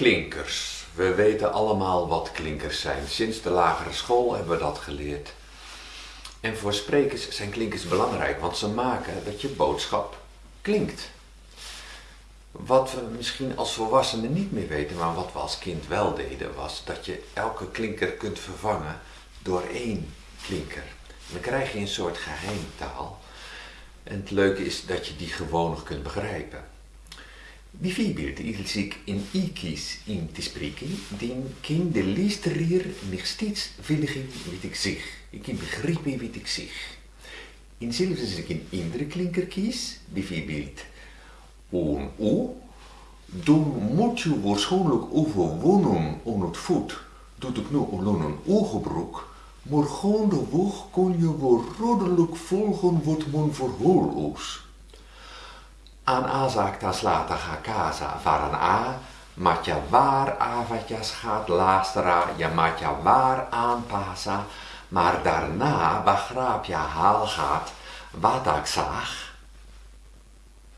Klinkers. We weten allemaal wat klinkers zijn. Sinds de lagere school hebben we dat geleerd. En voor sprekers zijn klinkers belangrijk, want ze maken dat je boodschap klinkt. Wat we misschien als volwassenen niet meer weten, maar wat we als kind wel deden, was dat je elke klinker kunt vervangen door één klinker. dan krijg je een soort geheimtaal. En het leuke is dat je die gewoon nog kunt begrijpen. Bijvoorbeeld, als ik in Ikis in te spreken, dan kan de luisteraar nog steeds volgen wat ik zeg. Ik kan begrijpen wat ik zeg. En zelfs als ik een andere klinker kies, bijvoorbeeld een U, dan moet je waarschijnlijk overwonnen aan het voet dat ik nu alleen een U gebruik, maar gaandeweg kon je wel rodelijk volgen wat men verhoor is. Aan azakta slata ga casa varan a, matja waar avatjas gaat lastera, ja matja waar aanpasa, maar daarna begrijp je haal gaat. Wat ik zag,